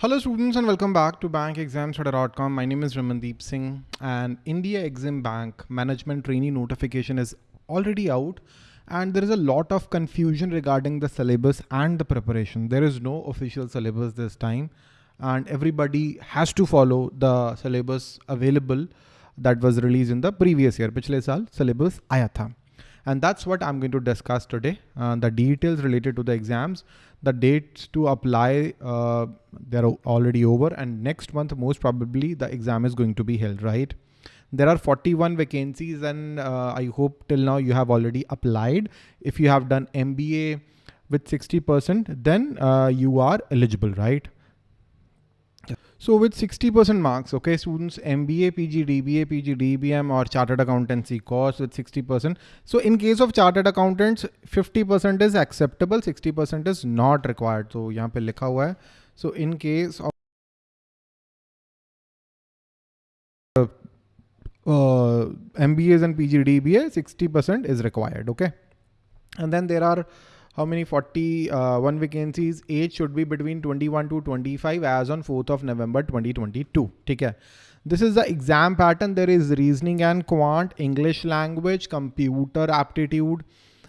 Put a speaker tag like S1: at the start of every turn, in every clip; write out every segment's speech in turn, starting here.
S1: Hello students and welcome back to bankexams.com. My name is Ramandeep Singh and India Exim Bank management trainee notification is already out and there is a lot of confusion regarding the syllabus and the preparation. There is no official syllabus this time and everybody has to follow the syllabus available that was released in the previous year. Pichle saal syllabus aaya tha. And that's what I'm going to discuss today. Uh, the details related to the exams, the dates to apply, uh, they're already over and next month, most probably the exam is going to be held, right? There are 41 vacancies and uh, I hope till now you have already applied. If you have done MBA with 60%, then uh, you are eligible, right? So with sixty percent marks okay students M B A P G D B A P G D B M और chartered accountancy course with sixty percent so in case of chartered accountants fifty percent is acceptable sixty percent is not required तो यहाँ पर लिखा हुआ है। So in case of M B A and P G D B A sixty percent is required okay and then there are how many 41 uh, vacancies age should be between 21 to 25 as on 4th of November 2022 ठीक है this is the exam pattern there is reasoning and quant English language computer aptitude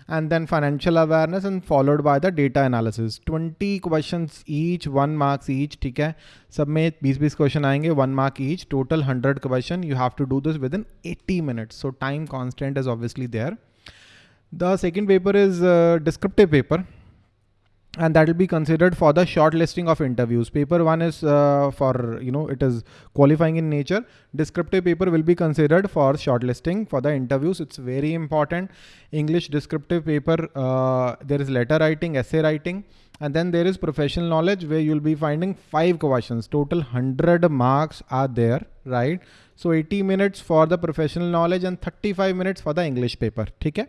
S1: and then financial awareness and followed by the data analysis 20 questions each one marks each ठीक है सब में 20-20 question आएंगे one mark each total 100 question you have to do this within 80 minutes so time constant is obviously there the second paper is a descriptive paper and that will be considered for the shortlisting of interviews. Paper one is uh, for, you know, it is qualifying in nature. Descriptive paper will be considered for shortlisting for the interviews. It's very important. English descriptive paper, uh, there is letter writing, essay writing, and then there is professional knowledge where you'll be finding five questions. Total 100 marks are there, right? So 80 minutes for the professional knowledge and 35 minutes for the English paper. Okay?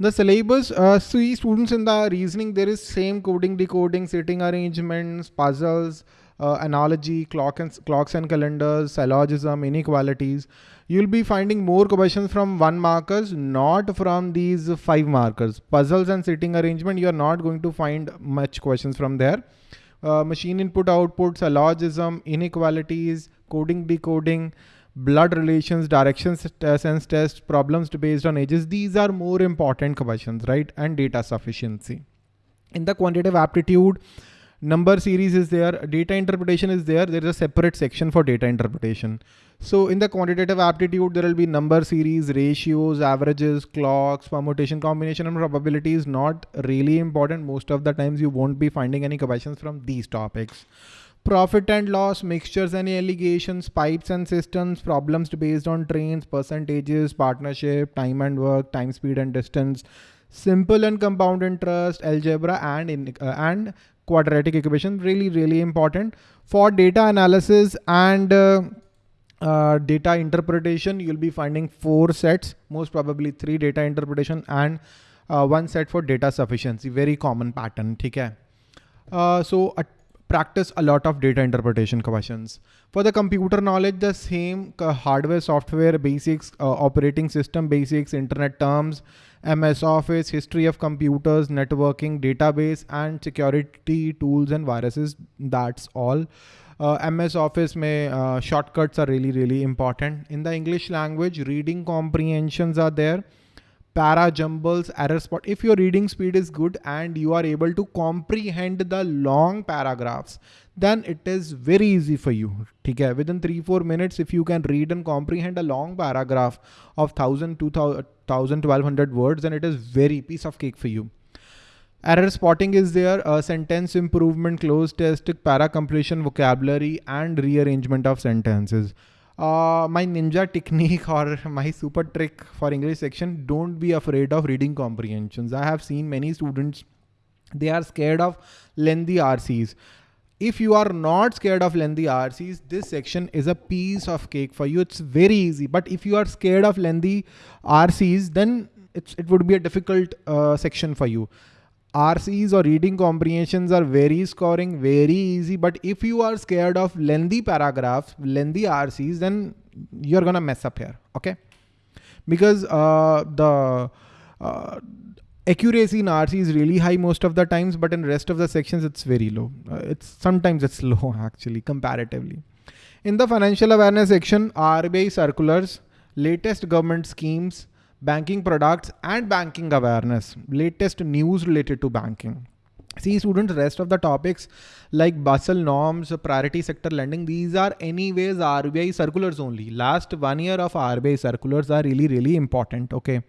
S1: The syllabus, uh, see students in the reasoning, there is same coding, decoding, sitting arrangements, puzzles, uh, analogy, clock and, clocks and calendars, syllogism, inequalities. You'll be finding more questions from one markers, not from these five markers. Puzzles and sitting arrangement, you're not going to find much questions from there. Uh, machine input output, syllogism, inequalities, coding, decoding, blood relations, directions uh, sense test, problems based on ages. These are more important questions, right? And data sufficiency. In the quantitative aptitude, number series is there, data interpretation is there. There is a separate section for data interpretation. So in the quantitative aptitude, there will be number series, ratios, averages, clocks, permutation, combination, and probability is not really important. Most of the times you won't be finding any questions from these topics profit and loss, mixtures and alligations, pipes and cisterns, problems based on trains, percentages, partnership, time and work, time, speed and distance, simple and compound interest, algebra and, in, uh, and quadratic equation, really, really important. For data analysis and uh, uh, data interpretation, you'll be finding four sets, most probably three data interpretation and uh, one set for data sufficiency, very common pattern, okay? Uh, so practice a lot of data interpretation questions. For the computer knowledge, the same hardware, software basics, uh, operating system basics, internet terms, MS Office, history of computers, networking, database, and security tools and viruses. That's all. Uh, MS Office may uh, shortcuts are really, really important. In the English language, reading comprehensions are there para jumbles, error spot. If your reading speed is good and you are able to comprehend the long paragraphs, then it is very easy for you. Okay? Within three, four minutes, if you can read and comprehend a long paragraph of 1000, 2000, 1200 words, then it is very piece of cake for you. Error spotting is there, sentence improvement, cloze test, para completion, vocabulary, and rearrangement of sentences uh, my ninja technique or my super trick for English section, don't be afraid of reading comprehensions. I have seen many students, they are scared of lengthy RCs. If you are not scared of lengthy RCs, this section is a piece of cake for you. It's very easy. But if you are scared of lengthy RCs, then it would be a difficult uh, section for you. RCs or reading comprehensions are very scoring, very easy. But if you are scared of lengthy paragraphs, lengthy RCs, then you're gonna mess up here, okay? Because uh, the uh, accuracy in RC is really high most of the times, but in rest of the sections, it's very low. Uh, it's sometimes it's low actually comparatively. In the financial awareness section, RBI circulars, latest government schemes, banking products and banking awareness, latest news related to banking. See students, rest of the topics like Basel norms, priority sector lending, these are anyways RBI circulars only. Last one year of RBI circulars are really, really important. Okay.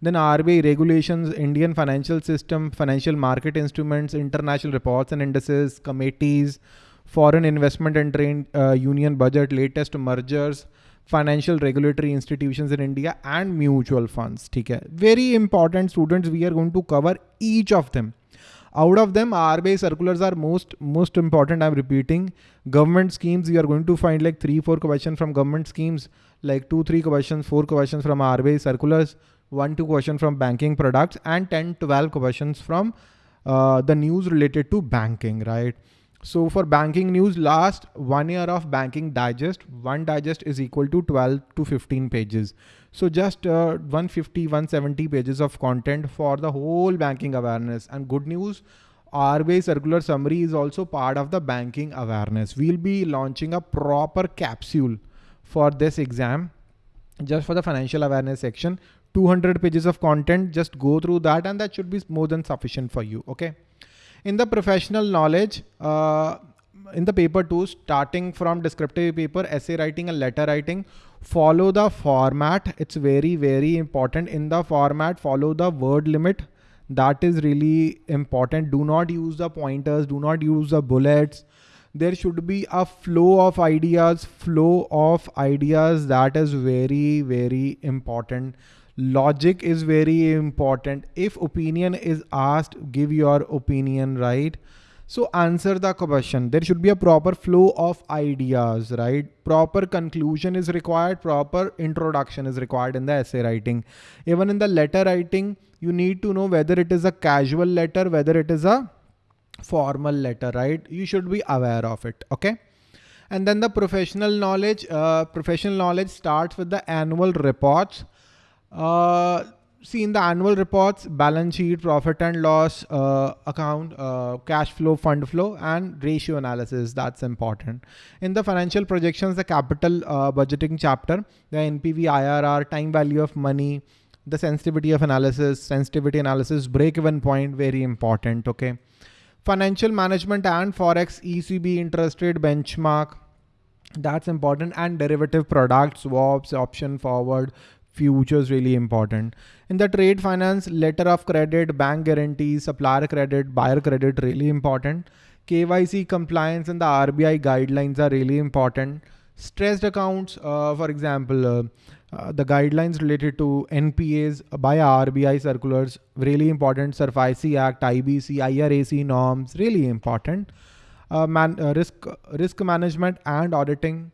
S1: Then RBI regulations, Indian financial system, financial market instruments, international reports and indices, committees, foreign investment and trade uh, union budget, latest mergers, financial regulatory institutions in India and mutual funds. Okay. Very important students, we are going to cover each of them. Out of them, RBI circulars are most most important. I'm repeating. Government schemes, you are going to find like three, four questions from government schemes, like two, three questions, four questions from RBI circulars one two questions from banking products and 10 12 questions from uh, the news related to banking right so for banking news last one year of banking digest one digest is equal to 12 to 15 pages. So just uh, 150 170 pages of content for the whole banking awareness. And good news RBI circular summary is also part of the banking awareness. We'll be launching a proper capsule for this exam. Just for the financial awareness section 200 pages of content just go through that and that should be more than sufficient for you okay in the professional knowledge uh, in the paper two starting from descriptive paper essay writing and letter writing follow the format. It's very very important. In the format follow the word limit. That is really important. Do not use the pointers. Do not use the bullets. There should be a flow of ideas flow of ideas. That is very very important logic is very important. If opinion is asked give your opinion right? So answer the question. There should be a proper flow of ideas right? Proper conclusion is required. Proper introduction is required in the essay writing. Even in the letter writing you need to know whether it is a casual letter whether it is a formal letter right? You should be aware of it okay? And then the professional knowledge uh, professional knowledge starts with the annual reports uh, see in the annual reports, balance sheet, profit and loss uh, account, uh, cash flow, fund flow, and ratio analysis. That's important. In the financial projections, the capital uh, budgeting chapter, the NPV, IRR, time value of money, the sensitivity of analysis, sensitivity analysis, break-even point, very important. Okay. Financial management and Forex, ECB interest rate benchmark, that's important and derivative products, swaps, option forward, futures really important. In the trade finance, letter of credit, bank guarantees, supplier credit, buyer credit really important. KYC compliance and the RBI guidelines are really important. Stressed accounts, uh, for example, uh, uh, the guidelines related to NPAs by RBI circulars, really important. SARFAESI Act, IBC, IRAC norms, really important. Uh, man, uh, risk, risk management and auditing,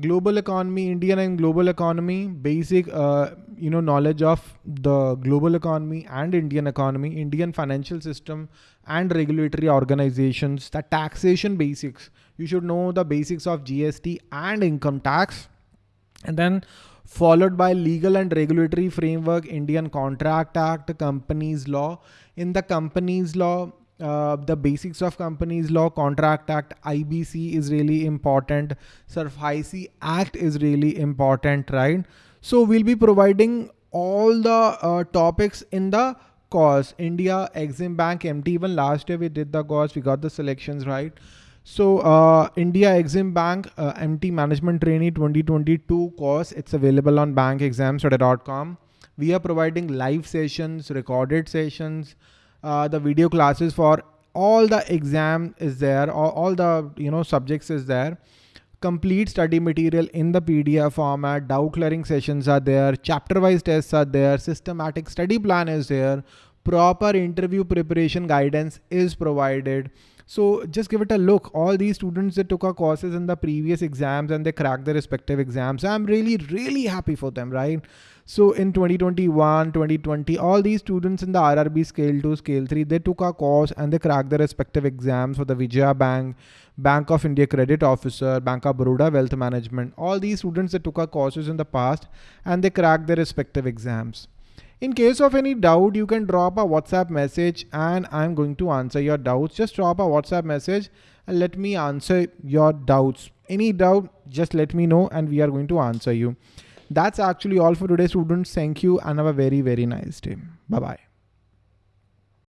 S1: global economy indian and global economy basic uh, you know knowledge of the global economy and indian economy indian financial system and regulatory organizations the taxation basics. You should know the basics of gst and income tax. And then followed by legal and regulatory framework indian contract act companies law. In the companies law uh, the basics of companies law, contract act, IBC is really important. SARFAESI Act is really important, right? So we'll be providing all the uh, topics in the course. India, Exim Bank, MT, even last year we did the course, we got the selections right. So uh, India Exim Bank uh, MT Management Trainee 2022 course, it's available on bankexamstudy.com. We are providing live sessions, recorded sessions, uh, the video classes for all the exam is there, all, all the you know subjects is there. Complete study material in the PDF format, doubt clearing sessions are there, chapter wise tests are there, systematic study plan is there, proper interview preparation guidance is provided. So just give it a look. All these students that took our courses in the previous exams and they cracked their respective exams. I'm really, really happy for them, right? So in 2021, 2020, all these students in the RRB scale 2, scale 3, they took our course and they cracked their respective exams for the Vijaya Bank, Bank of India Credit Officer, Bank of Baroda Wealth Management. All these students that took our courses in the past and they cracked their respective exams. In case of any doubt, you can drop a WhatsApp message and I'm going to answer your doubts. Just drop a WhatsApp message and let me answer your doubts. Any doubt, just let me know and we are going to answer you. That's actually all for today, students. Thank you and have a very, very nice day. Bye-bye.